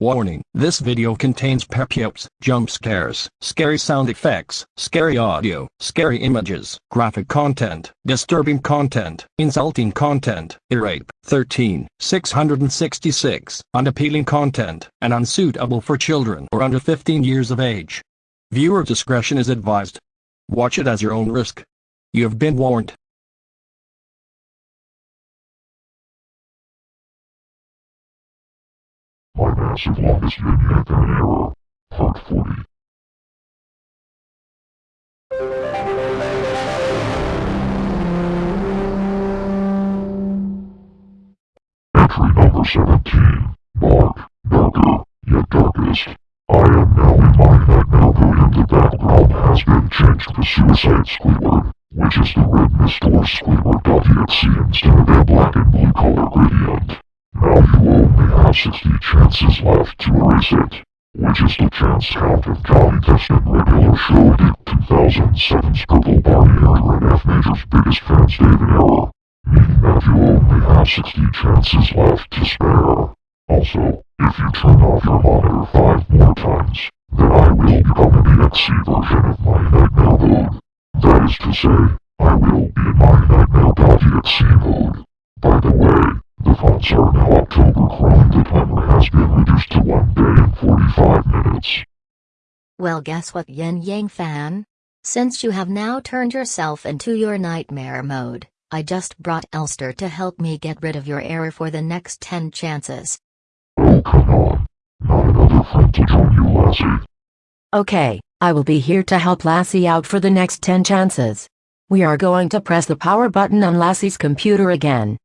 Warning, this video contains pep jokes, jump scares, scary sound effects, scary audio, scary images, graphic content, disturbing content, insulting content, rape, 13, 666, unappealing content, and unsuitable for children or under 15 years of age. Viewer discretion is advised. Watch it as your own risk. You have been warned. My massive longest vignette and error, part 40. Entry number 17, Dark, Darker, yet Darkest. I am now in my nightmare mood and the background has been changed to Suicide Squidward, which is the red mist or Squidward.exe instead of a black and blue color gradient. Have 60 chances left to erase it, which is the chance count of Johnny Testament regular show Dick 2007's Purple Barney Error and F Major's biggest fans David Error, meaning that you only have 60 chances left to spare. Also, if you turn off your monitor five more times, then I will become an EXE version of my nightmare mode. That is to say, I will be in my nightmare.exe mode. By the way, the fonts are now October Chrome. The timer has been reduced to 1 day and 45 minutes. Well guess what Yin Yang fan? Since you have now turned yourself into your nightmare mode, I just brought Elster to help me get rid of your error for the next 10 chances. Oh come on. Not another friend to join you, Lassie. Okay, I will be here to help Lassie out for the next 10 chances. We are going to press the power button on Lassie's computer again.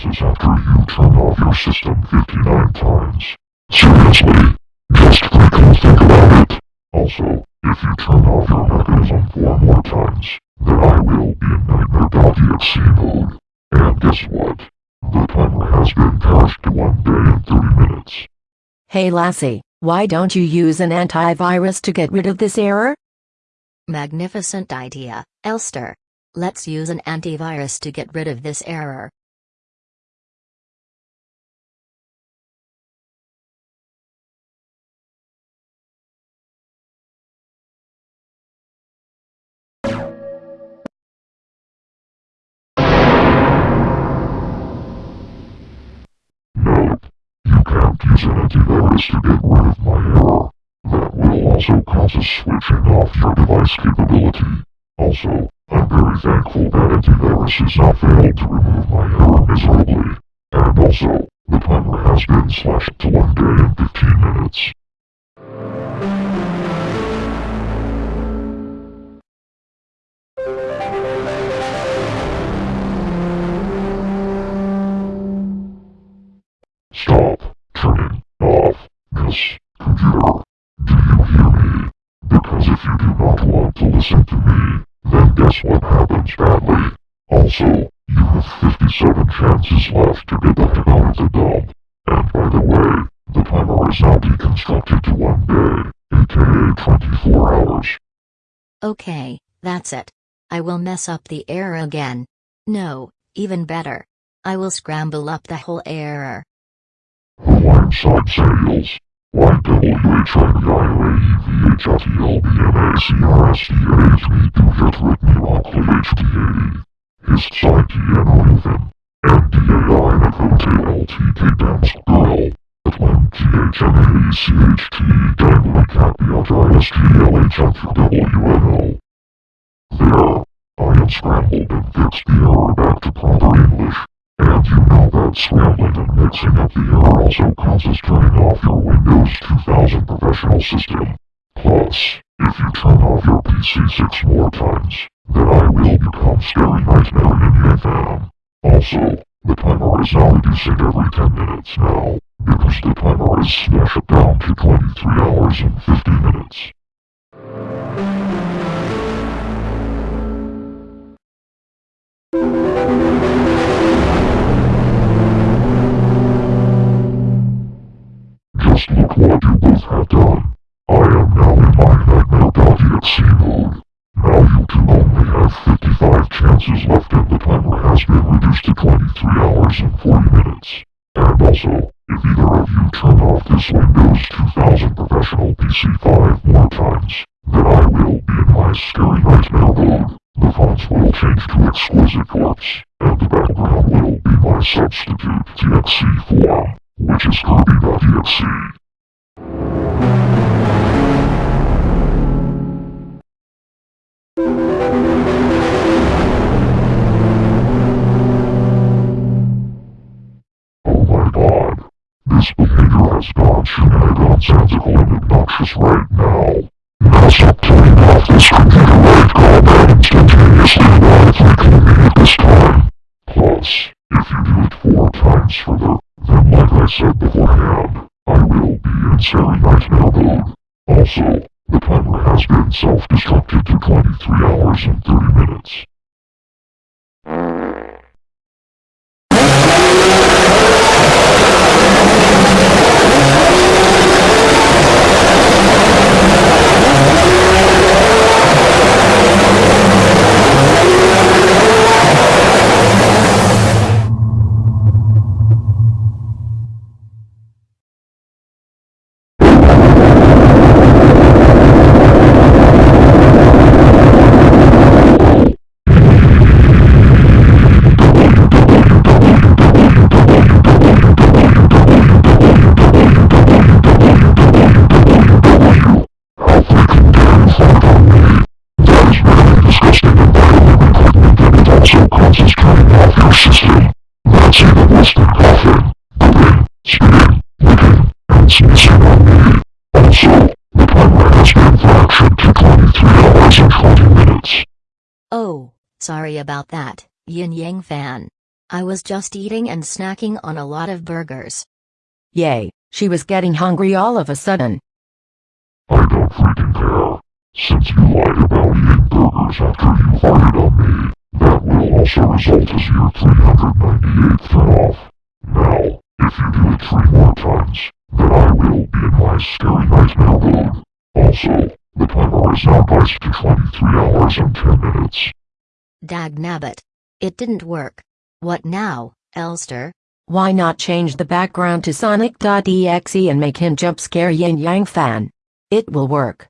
Consequences after you turn off your system 59 times? Seriously, just freaking think about it. Also, if you turn off your mechanism four more times, then I will be in nightmare.exe mode. And guess what? The timer has been pushed to 1 day and 30 minutes. Hey Lassie, why don't you use an antivirus to get rid of this error? Magnificent idea, Elster. Let's use an antivirus to get rid of this error. Use an antivirus to get rid of my error. That will also cause a switching off your device capability. Also, I'm very thankful that antiviruses have failed to remove my error miserably. And also, the timer has been slashed to 1 day and 15 minutes. Have 57 chances left to get the heck out of the dump. And by the way, the timer is now deconstructed to one day, aka 24 hours. Okay, that's it. I will mess up the error again. No, even better. I will scramble up the whole error. Hawaiian side sales. YWHIVHFEHRSDAHV2JET His side piano rhythm. NDAI NFOTLTK dance girl. Atlan THMACHT Dangler Cat BHISTLHMWNO. There. I unscrambled and fixed the error back to proper English. And you know that scrambling and mixing up the error also causes turning off your Windows 2000 professional system. Plus, if you turn off your PC six more times, then I will become Scary Nightmare Indian Fan. Also, the timer is now reducing every 10 minutes now, because the timer is smashed down to 23 hours and 50 minutes. Just look what you both have done. Chances left and the timer has been reduced to 23 hours and 40 minutes. And also, if either of you turn off this Windows 2000 Professional PC 5 more times, then I will be in my Scary Nightmare mode. The fonts will change to Exquisite Corpse, and the background will be my substitute TXC form, which is Kirby.exe. This behavior has gone shenanigansical and obnoxious right now. Now turning off this computer right combat instantaneously while it's reconvening this time. Plus, if you do it four times further, then like I said beforehand, I will be in Scary Nightmare mode. Also, the timer has been self-destructed to 23 hours and 30 minutes. Sorry about that, Yin Yang fan. I was just eating and snacking on a lot of burgers. Yay, she was getting hungry all of a sudden. I don't freaking care. Since you lied about eating burgers after you farted on me, that will also result as your 398th turn-off. Now, if you do it three more times, then I will be in my scary nightmare mode. Also, the timer is now priced to 23 hours and 10 minutes. Dag nabbit. It didn't work. What now, Elster? Why not change the background to Sonic.exe and make him jump scare Yin Yang fan? It will work.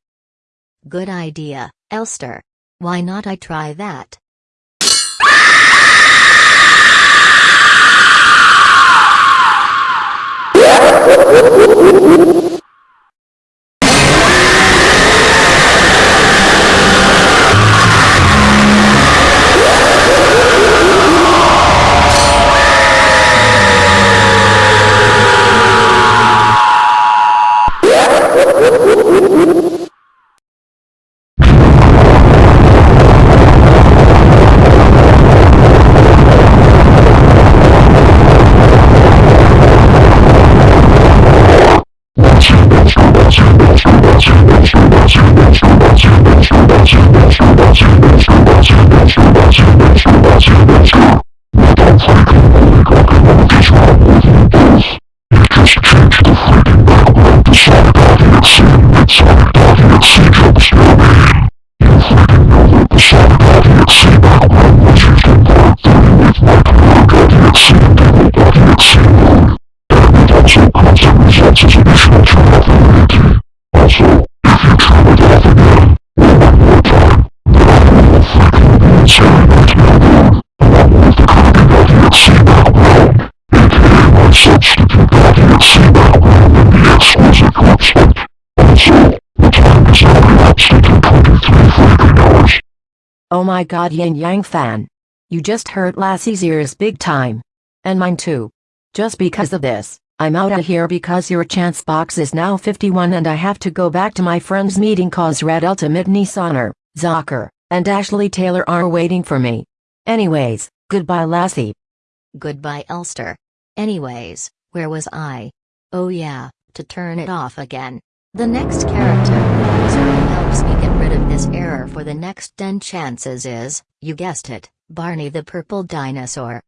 Good idea, Elster. Why not I try that? my god Yin Yang fan. You just hurt Lassie's ears big time. And mine too. Just because of this, I'm outta here because your chance box is now 51 and I have to go back to my friend's meeting cause Red Ultimate Nissaner, Zocker, and Ashley Taylor are waiting for me. Anyways, goodbye Lassie. Goodbye, Elster. Anyways, where was I? Oh yeah, to turn it off again. The next character who helps me get rid of this error for the next 10 chances is, you guessed it, Barney the Purple Dinosaur.